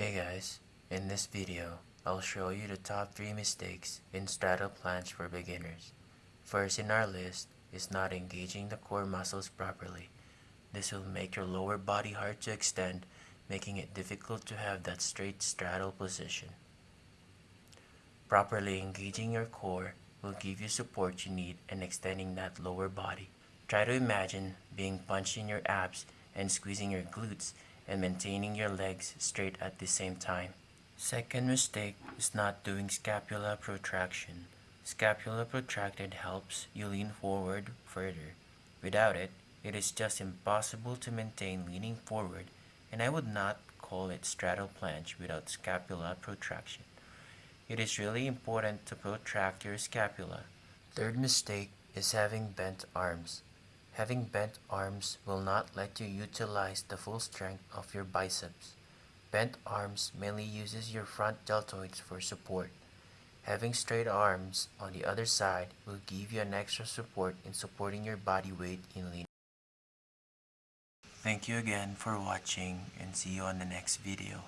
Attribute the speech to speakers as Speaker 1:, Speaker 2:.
Speaker 1: Hey guys, in this video, I'll show you the top 3 mistakes in straddle planche for beginners. First in our list is not engaging the core muscles properly. This will make your lower body hard to extend, making it difficult to have that straight straddle position. Properly engaging your core will give you support you need and extending that lower body. Try to imagine being punched in your abs and squeezing your glutes and maintaining your legs straight at the same time. Second mistake is not doing scapula protraction. Scapula protracted helps you lean forward further. Without it, it is just impossible to maintain leaning forward and I would not call it straddle planche without scapula protraction. It is really important to protract your scapula. Third mistake is having bent arms. Having bent arms will not let you utilize the full strength of your biceps. Bent arms mainly uses your front deltoids for support. Having straight arms on the other side will give you an extra support in supporting your body weight in leaning. Thank you again for watching and see you on the next video.